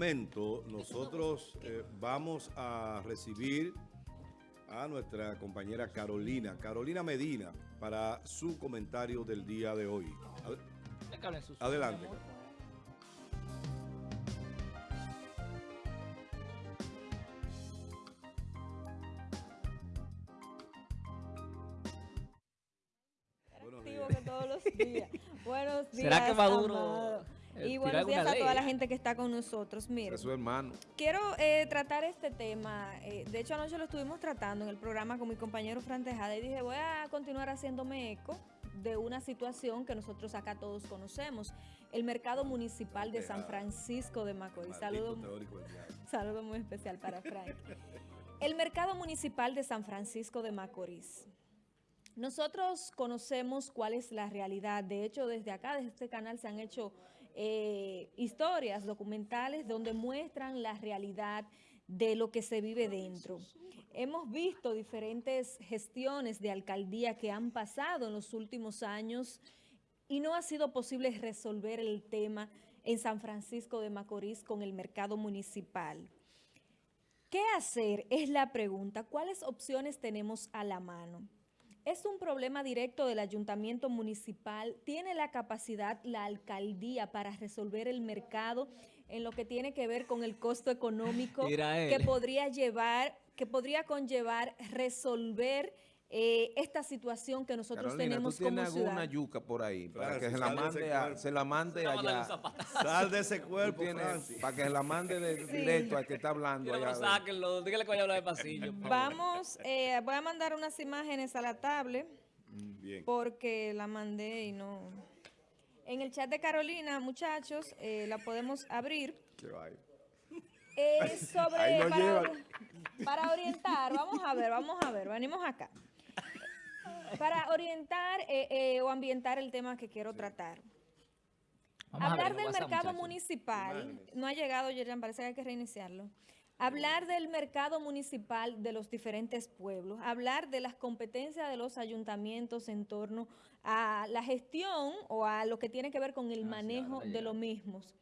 momento nosotros eh, vamos a recibir a nuestra compañera Carolina, Carolina Medina, para su comentario del día de hoy. Adelante. Buenos días. todos los días. Buenos días. ¿Será que Maduro y buenos días a toda la gente que está con nosotros. Mire, es su hermano. Quiero eh, tratar este tema. Eh, de hecho, anoche lo estuvimos tratando en el programa con mi compañero Fran Tejada y dije, voy a continuar haciéndome eco de una situación que nosotros acá todos conocemos, el mercado municipal de San Francisco de Macorís. Saludo, saludo muy especial para Frank. El mercado municipal de San Francisco de Macorís. Nosotros conocemos cuál es la realidad. De hecho, desde acá, desde este canal, se han hecho eh, historias documentales donde muestran la realidad de lo que se vive dentro. Hemos visto diferentes gestiones de alcaldía que han pasado en los últimos años y no ha sido posible resolver el tema en San Francisco de Macorís con el mercado municipal. ¿Qué hacer? Es la pregunta. ¿Cuáles opciones tenemos a la mano? Es un problema directo del ayuntamiento municipal. ¿Tiene la capacidad la alcaldía para resolver el mercado en lo que tiene que ver con el costo económico que podría llevar, que podría conllevar resolver eh, esta situación que nosotros tenemos ¿tú tienes alguna yuca por ahí para que se la, mande se la mande allá? Sal de ese cuerpo, Para que se la mande de, directo al que está hablando allá. Sáquenlo, dígale que vaya a hablar de pasillo. Vamos, eh, voy a mandar unas imágenes a la tablet. Mm, bien. Porque la mandé y no... En el chat de Carolina, muchachos, eh, la podemos abrir. Es sobre... para, para orientar, vamos a ver, vamos a ver, venimos acá para orientar eh, eh, o ambientar el tema que quiero tratar. Hablar del mercado municipal, no ha llegado, Yerjan, parece que hay que reiniciarlo. Hablar del mercado municipal de los diferentes pueblos, hablar de las competencias de los ayuntamientos en torno a la gestión o a lo que tiene que ver con el ah, manejo de los mismos.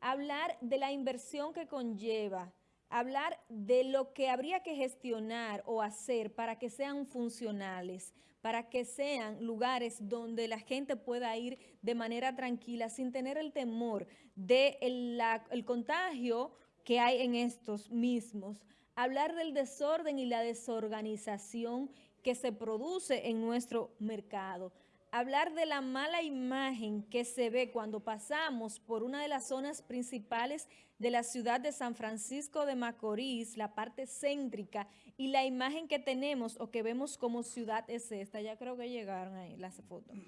Hablar de la inversión que conlleva, hablar de lo que habría que gestionar o hacer para que sean funcionales, para que sean lugares donde la gente pueda ir de manera tranquila sin tener el temor del de el contagio que hay en estos mismos. Hablar del desorden y la desorganización que se produce en nuestro mercado hablar de la mala imagen que se ve cuando pasamos por una de las zonas principales de la ciudad de San Francisco de Macorís, la parte céntrica, y la imagen que tenemos o que vemos como ciudad es esta. Ya creo que llegaron ahí las fotos.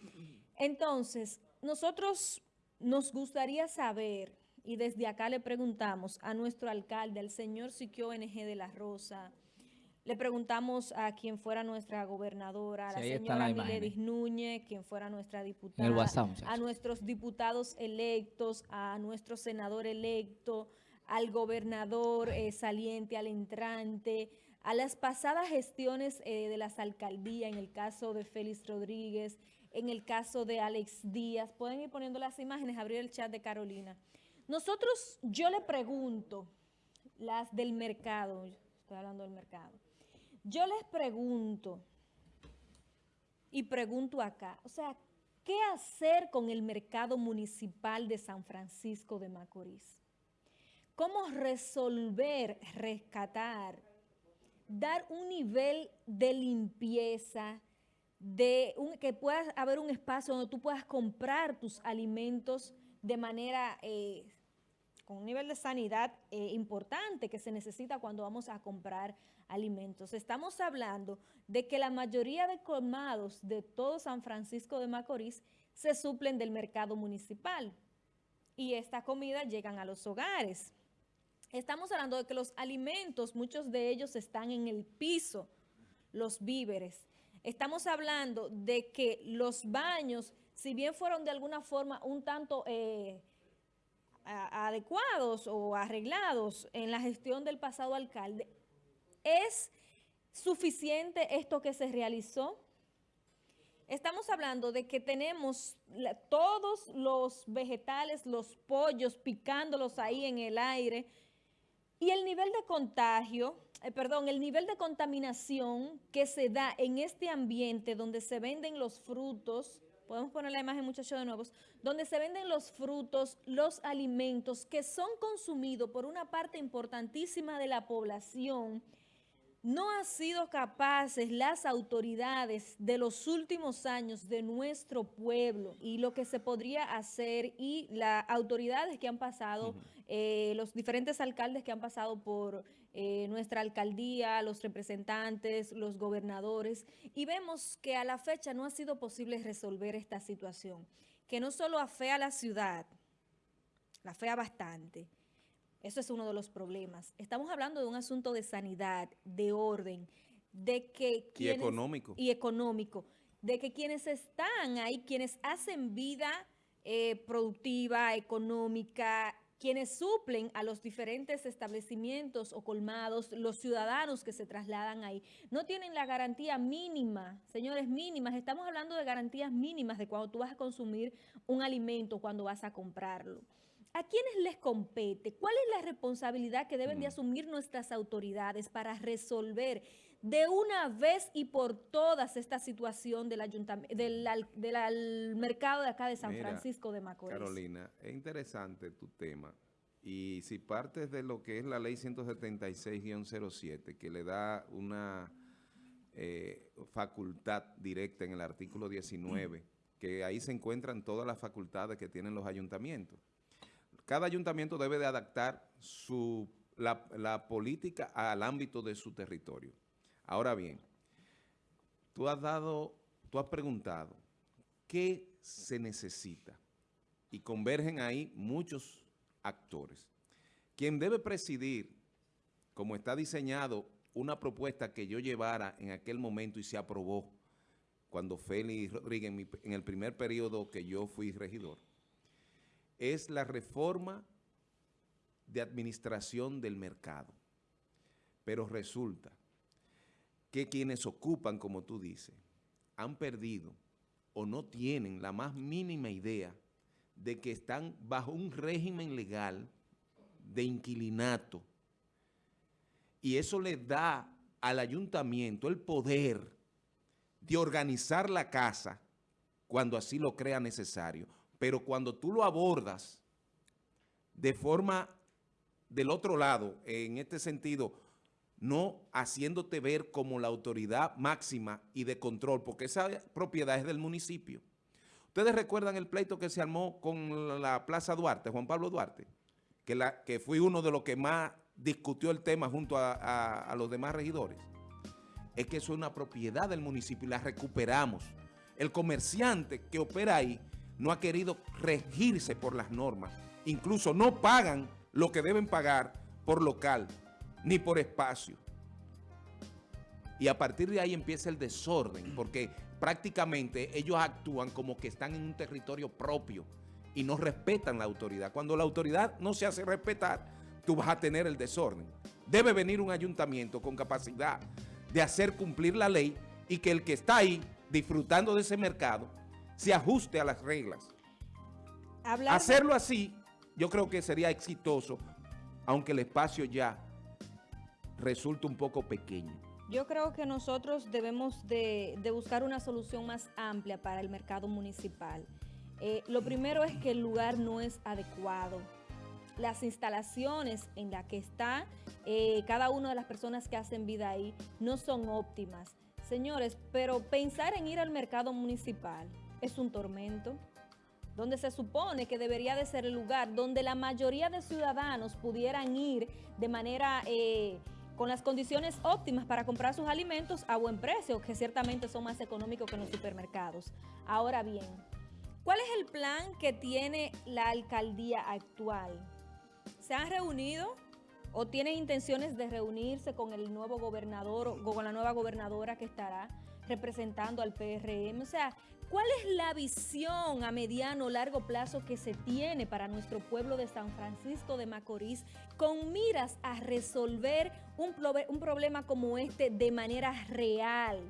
Entonces, nosotros nos gustaría saber, y desde acá le preguntamos a nuestro alcalde, al señor Siquio NG de la Rosa, le preguntamos a quien fuera nuestra gobernadora, a la señora Miledis Núñez, quien fuera nuestra diputada, a nuestros diputados electos, a nuestro senador electo, al gobernador eh, saliente, al entrante, a las pasadas gestiones eh, de las alcaldías, en el caso de Félix Rodríguez, en el caso de Alex Díaz. Pueden ir poniendo las imágenes, abrir el chat de Carolina. Nosotros, yo le pregunto, las del mercado, estoy hablando del mercado, yo les pregunto, y pregunto acá, o sea, ¿qué hacer con el mercado municipal de San Francisco de Macorís? ¿Cómo resolver, rescatar, dar un nivel de limpieza, de que pueda haber un espacio donde tú puedas comprar tus alimentos de manera eh, con un nivel de sanidad eh, importante que se necesita cuando vamos a comprar alimentos. Estamos hablando de que la mayoría de colmados de todo San Francisco de Macorís se suplen del mercado municipal y esta comida llegan a los hogares. Estamos hablando de que los alimentos, muchos de ellos están en el piso, los víveres. Estamos hablando de que los baños, si bien fueron de alguna forma un tanto... Eh, adecuados o arreglados en la gestión del pasado alcalde, ¿es suficiente esto que se realizó? Estamos hablando de que tenemos todos los vegetales, los pollos, picándolos ahí en el aire. Y el nivel de contagio, eh, perdón, el nivel de contaminación que se da en este ambiente donde se venden los frutos, podemos poner la imagen muchachos de nuevo, donde se venden los frutos, los alimentos que son consumidos por una parte importantísima de la población, no han sido capaces las autoridades de los últimos años de nuestro pueblo y lo que se podría hacer y las autoridades que han pasado, eh, los diferentes alcaldes que han pasado por eh, nuestra alcaldía, los representantes, los gobernadores, y vemos que a la fecha no ha sido posible resolver esta situación, que no solo afea a la ciudad, la afea bastante, eso es uno de los problemas. Estamos hablando de un asunto de sanidad, de orden, de que... y económico. Y económico. De que quienes están ahí, quienes hacen vida eh, productiva, económica, quienes suplen a los diferentes establecimientos o colmados, los ciudadanos que se trasladan ahí, no tienen la garantía mínima, señores, mínimas. Estamos hablando de garantías mínimas de cuando tú vas a consumir un alimento, cuando vas a comprarlo. ¿A quiénes les compete? ¿Cuál es la responsabilidad que deben de asumir nuestras autoridades para resolver de una vez y por todas esta situación del, del, mercado de acá de San Francisco de Macorís? Carolina, es interesante tu tema. Y si partes de lo que es la ley 176-07, que le da una eh, facultad directa en el artículo 19, que ahí se encuentran todas las facultades que tienen los ayuntamientos cada ayuntamiento debe de adaptar su, la, política al ámbito de su territorio. Ahora bien, tú has dado, tú has preguntado, ¿qué se necesita? Y convergen ahí muchos actores. Quien debe presidir, como está diseñado, una propuesta que yo llevara en aquel momento y se aprobó cuando Félix Rodríguez, en el primer periodo que yo fui regidor, es la reforma de administración del mercado. Pero resulta que quienes ocupan, como tú dices, han perdido o no tienen la más mínima idea de que están bajo un régimen legal de inquilinato. Y eso le da al ayuntamiento el poder de organizar la casa cuando así lo crea necesario. Pero cuando tú lo abordas de forma del otro lado, en este sentido, no haciéndote ver como la autoridad máxima y de control, porque esa propiedad es del municipio. Ustedes recuerdan el pleito que se armó con la Plaza Duarte, Juan Pablo Duarte, que, la, que fui uno de los que más discutió el tema junto a, a los demás regidores. Es que eso es una propiedad del municipio y la recuperamos. El comerciante que opera ahí no ha querido regirse por las normas. Incluso no pagan lo que deben pagar por local, ni por espacio. Y a partir de ahí empieza el desorden, porque prácticamente ellos actúan como que están en un territorio propio y no respetan la autoridad. Cuando la autoridad no se hace respetar, tú vas a tener el desorden. Debe venir un ayuntamiento con capacidad de hacer cumplir la ley y que el que está ahí disfrutando de ese mercado se ajuste a las reglas. Hacerlo así, yo creo que sería exitoso, aunque el espacio ya resulte un poco pequeño. Yo creo que nosotros debemos de, buscar una solución más amplia para el mercado municipal. Eh, lo primero es que el lugar no es adecuado. Las instalaciones en las que está eh, cada una de las personas que hacen vida ahí no son óptimas. Señores, pero pensar en ir al mercado municipal es un tormento, donde se supone que debería de ser el lugar donde la mayoría de ciudadanos pudieran ir de manera... Eh, con las condiciones óptimas para comprar sus alimentos a buen precio, que ciertamente son más económicos que en los supermercados. Ahora bien, ¿cuál es el plan que tiene la alcaldía actual? ¿Se han reunido o tienen intenciones de reunirse con el nuevo gobernador o con la nueva gobernadora que estará representando al PRM? O sea, ¿Cuál es la visión a mediano o largo plazo que se tiene para nuestro pueblo de San Francisco de Macorís con miras a resolver un, un problema como este de manera real?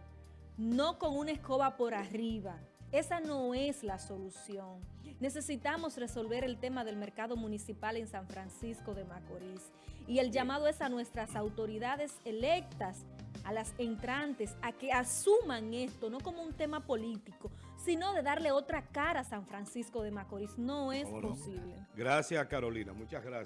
no con una escoba por arriba. Esa no es la solución. Necesitamos resolver el tema del mercado municipal en San Francisco de Macorís. Y el llamado es a nuestras autoridades electas, a las entrantes, a que asuman esto, no como un tema político, sino de darle otra cara a San Francisco de Macorís. No es posible. Gracias, Carolina. Muchas gracias.